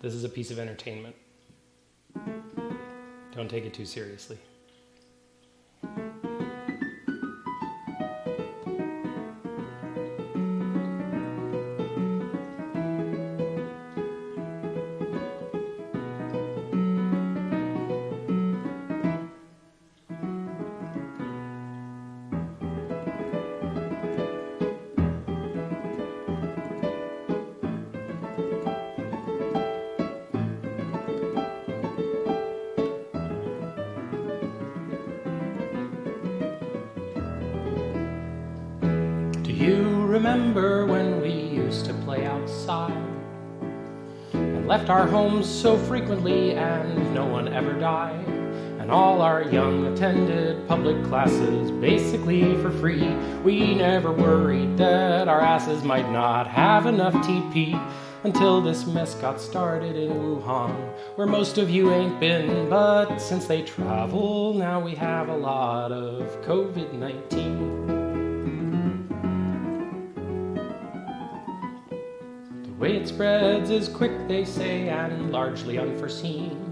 This is a piece of entertainment. Don't take it too seriously. Do you remember when we used to play outside? And left our homes so frequently and no one ever died? And all our young attended public classes basically for free. We never worried that our asses might not have enough TP until this mess got started in Wuhan, where most of you ain't been, but since they travel, now we have a lot of COVID-19. Way it spreads is quick, they say, and largely unforeseen.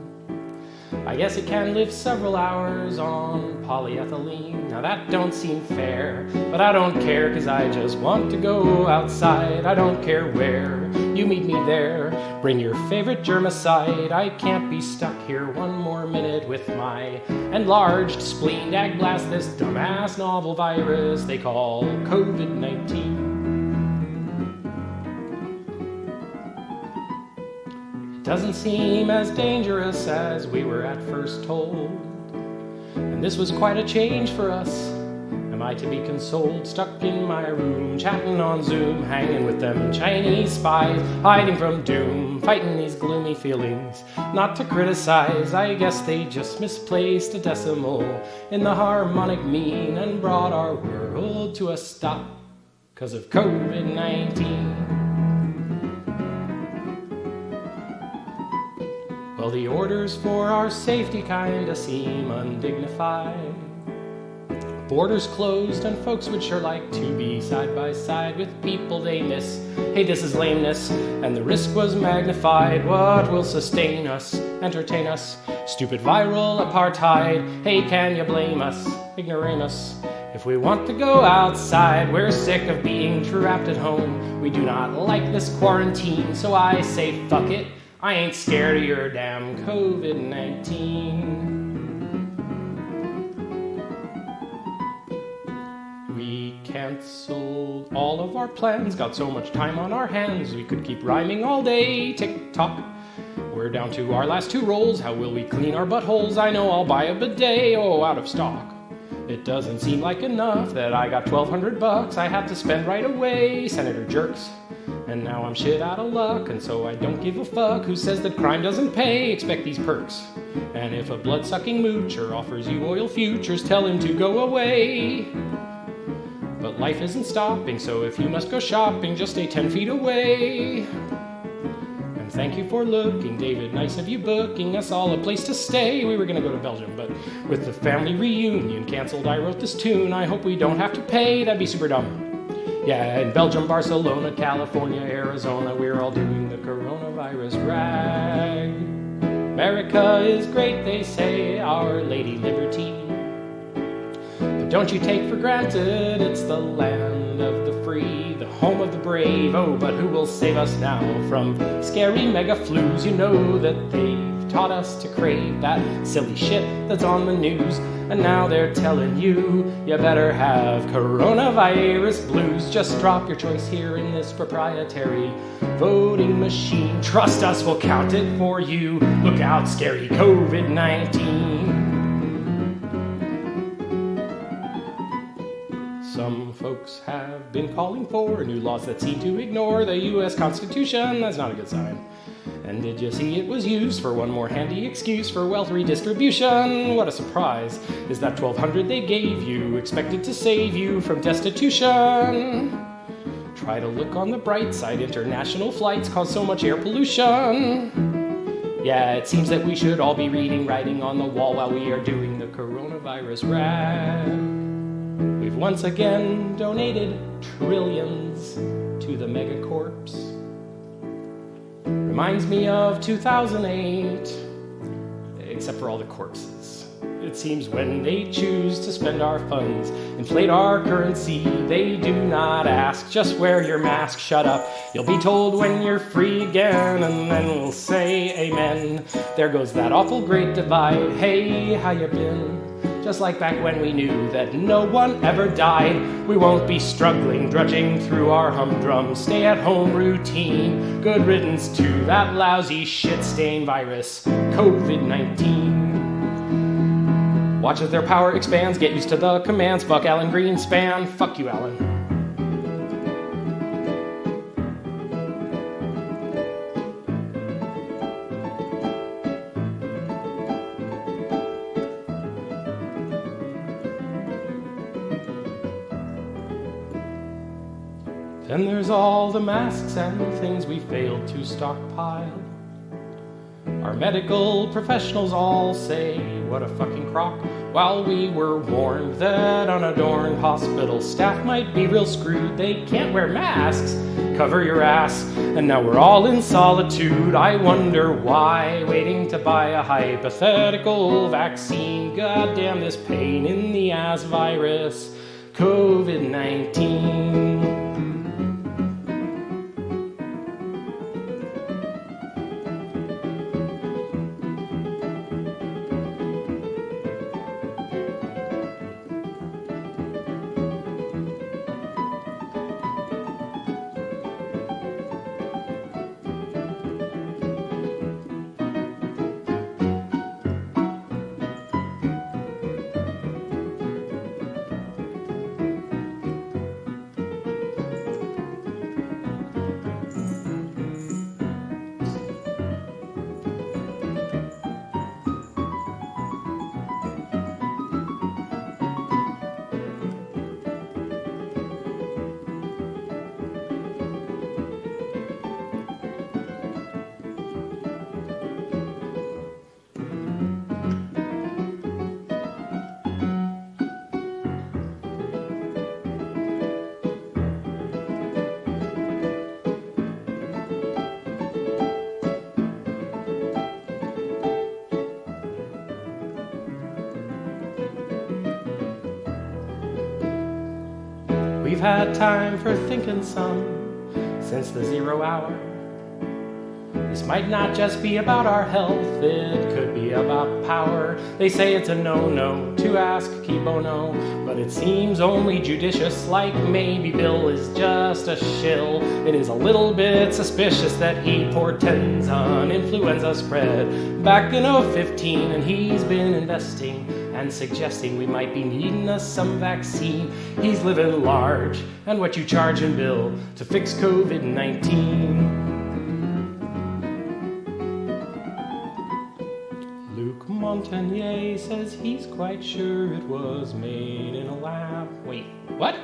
I guess it can live several hours on polyethylene. Now that don't seem fair, but I don't care cause I just want to go outside. I don't care where, you meet me there. Bring your favorite germicide. I can't be stuck here one more minute with my enlarged spleen. Dag blast this dumbass novel virus they call COVID-19. Doesn't seem as dangerous as we were at first told. And this was quite a change for us. Am I to be consoled? Stuck in my room, chatting on Zoom, hanging with them Chinese spies, hiding from doom, fighting these gloomy feelings. Not to criticize, I guess they just misplaced a decimal in the harmonic mean and brought our world to a stop because of COVID 19. Well, the orders for our safety kinda seem undignified. Borders closed, and folks would sure like to be side by side with people they miss. Hey, this is lameness, and the risk was magnified. What will sustain us, entertain us? Stupid viral apartheid. Hey, can you blame us, ignoramus? If we want to go outside, we're sick of being trapped at home. We do not like this quarantine, so I say fuck it. I ain't scared of your damn COVID 19. We canceled all of our plans, got so much time on our hands, we could keep rhyming all day. Tick tock. We're down to our last two rolls. How will we clean our buttholes? I know I'll buy a bidet. Oh, out of stock. It doesn't seem like enough that I got 1200 bucks I have to spend right away, Senator Jerks. And now I'm shit out of luck, and so I don't give a fuck who says that crime doesn't pay. Expect these perks. And if a blood sucking moocher offers you oil futures, tell him to go away. But life isn't stopping, so if you must go shopping, just stay 10 feet away. And thank you for looking, David. Nice of you booking us all a place to stay. We were gonna go to Belgium, but with the family reunion canceled, I wrote this tune. I hope we don't have to pay, that'd be super dumb. Yeah, in Belgium, Barcelona, California, Arizona, we're all doing the coronavirus rag. America is great, they say, our Lady Liberty. But don't you take for granted it's the land of the free, the home of the brave. Oh, but who will save us now from scary mega flus? You know that they've taught us to crave that silly shit that's on the news. And now they're telling you, you better have coronavirus blues. Just drop your choice here in this proprietary voting machine. Trust us, we'll count it for you. Look out, scary COVID 19. Some folks have been calling for new laws that seem to ignore the US Constitution. That's not a good sign. And did you see it was used for one more handy excuse for wealth redistribution? What a surprise is that 1200 they gave you, expected to save you from destitution. Try to look on the bright side, international flights cause so much air pollution. Yeah, it seems that we should all be reading writing on the wall while we are doing the coronavirus rag. We've once again donated trillions to the megacorps Reminds me of 2008, except for all the corpses. It seems when they choose to spend our funds, inflate our currency, they do not ask. Just wear your mask, shut up. You'll be told when you're free again, and then we'll say amen. There goes that awful great divide. Hey, how you been? Just like back when we knew that no one ever died. We won't be struggling, drudging through our humdrum stay at home routine. Good riddance to that lousy shit stain virus, COVID 19. Watch as their power expands, get used to the commands. Fuck Alan Greenspan. Fuck you, Alan. Then there's all the masks and things we failed to stockpile. Our medical professionals all say, what a fucking crock. While we were warned that unadorned hospital staff might be real screwed, they can't wear masks. Cover your ass. And now we're all in solitude. I wonder why, waiting to buy a hypothetical vaccine. Goddamn this pain in the ass virus, COVID 19. We've had time for thinking some since the zero hour. This might not just be about our health, it could be about power. They say it's a no-no to ask cui bono, but it seems only judicious, like maybe Bill is just a shill. It is a little bit suspicious that he portends on influenza spread back in 015, and he's been investing and suggesting we might be needing us some vaccine. He's living large, and what you charge him, Bill, to fix COVID 19. Luc Montagnier says he's quite sure it was made in a lab. Wait, what?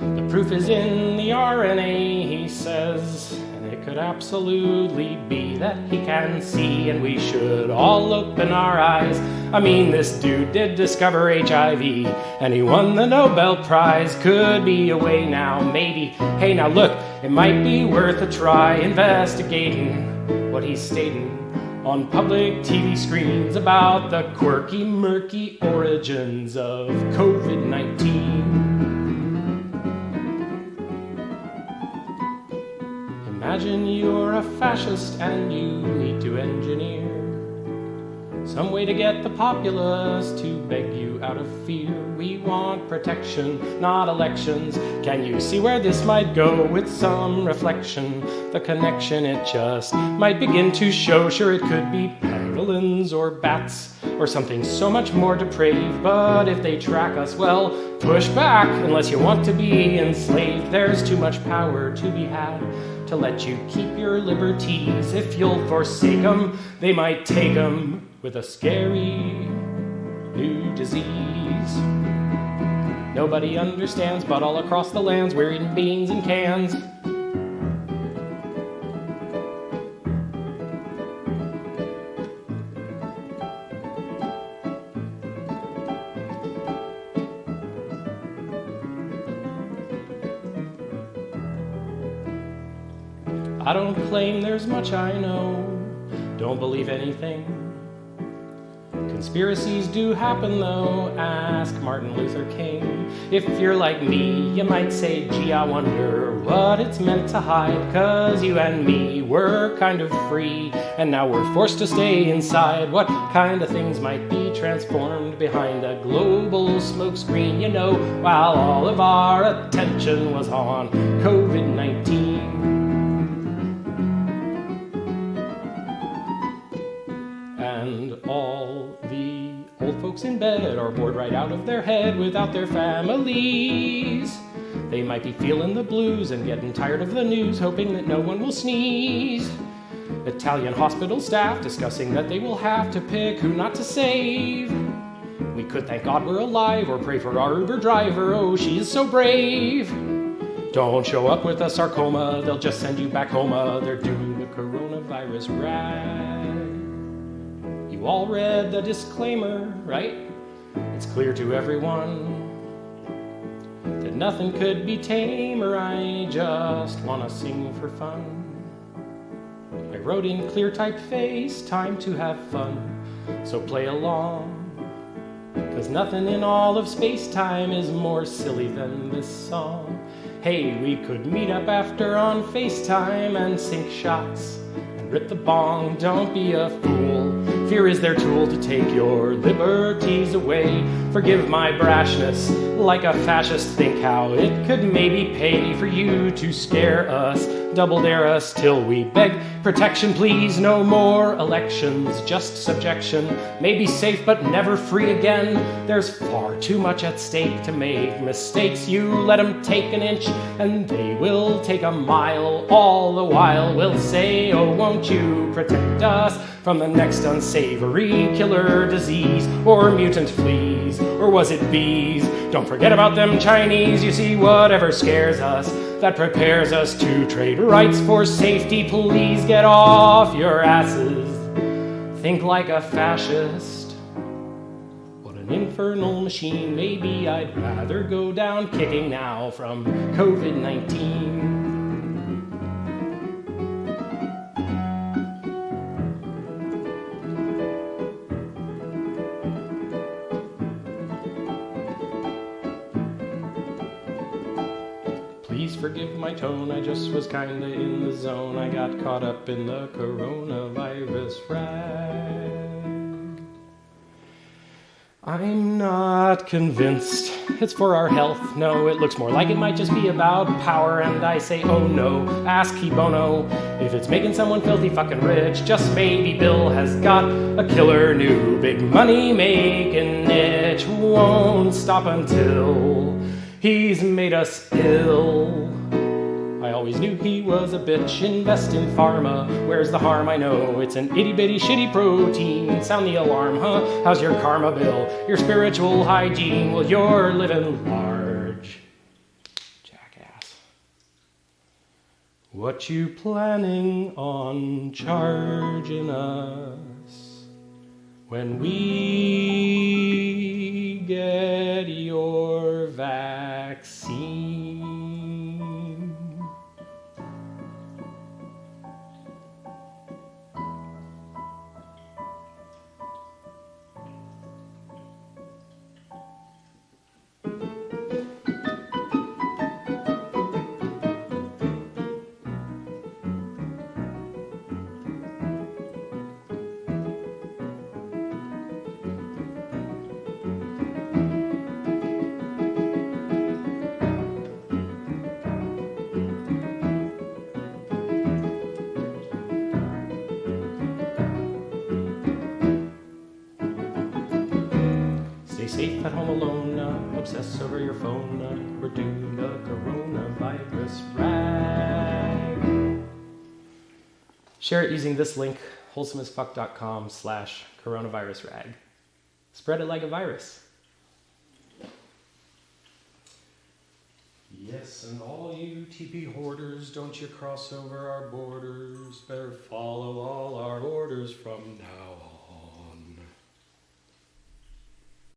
The proof is in the RNA, he says, and it could absolutely be that he can see, and we should all open our eyes. I mean, this dude did discover HIV, and he won the Nobel Prize. Could be a way now, maybe. Hey, now look, it might be worth a try investigating what he's stating on public TV screens about the quirky, murky origins of COVID 19. Imagine you're a fascist and you need to engineer some way to get the populace to beg you out of fear. We want protection, not elections. Can you see where this might go with some reflection? The connection it just might begin to show. Sure, it could be pangolins or bats or something so much more depraved. But if they track us, well, push back unless you want to be enslaved. There's too much power to be had to let you keep your liberties. If you'll forsake them, they might take them with a scary new disease. Nobody understands, but all across the lands we're eating beans and cans. I don't claim there's much I know. Don't believe anything. Conspiracies do happen though, ask Martin Luther King. If you're like me, you might say, gee, I wonder what it's meant to hide. Cause you and me were kind of free, and now we're forced to stay inside. What kind of things might be transformed behind a global smokescreen? You know, while all of our attention was on COVID 19. Folks in bed are bored right out of their head without their families. They might be feeling the blues and getting tired of the news, hoping that no one will sneeze. Italian hospital staff discussing that they will have to pick who not to save. We could thank God we're alive or pray for our Uber driver. Oh, she is so brave. Don't show up with a sarcoma, they'll just send you back home. Uh, They're doing the coronavirus rag. You all read the disclaimer, right? It's clear to everyone that nothing could be tamer. I just wanna sing for fun. I wrote in clear typeface, time to have fun. So play along. Cause nothing in all of space time is more silly than this song. Hey, we could meet up after on FaceTime and sink shots rip the bong. Don't be a fool. Fear is their tool to take your liberties away. Forgive my brashness, like a fascist. Think how it could maybe pay for you to scare us, double dare us till we beg protection. Please, no more elections, just subjection. Maybe safe, but never free again. There's far too much at stake to make mistakes. You let them take an inch, and they will take a mile. All the while, we'll say, Oh, won't you protect us from the next unsavory killer disease or mutant fleas? Or was it bees? Don't forget about them Chinese. You see, whatever scares us, that prepares us to trade rights for safety. Please get off your asses. Think like a fascist. What an infernal machine. Maybe I'd rather go down kicking now from COVID 19. Forgive my tone, I just was kinda in the zone. I got caught up in the coronavirus rag. I'm not convinced it's for our health. No, it looks more like it might just be about power. And I say, oh no, ask Bono if it's making someone filthy fucking rich. Just maybe Bill has got a killer new big money making niche. Won't stop until he's made us ill. Always knew he was a bitch. Invest in pharma. Where's the harm? I know it's an itty bitty shitty protein. Sound the alarm, huh? How's your karma bill? Your spiritual hygiene? Well, you're living large. Jackass. What you planning on charging us when we home alone, uh, obsess over your phone. Uh, we're doing the coronavirus rag. Share it using this link, wholesomeasfuck.com slash coronavirus rag. Spread it like a virus. Yes, and all you TP hoarders, don't you cross over our borders. Better follow all our orders from now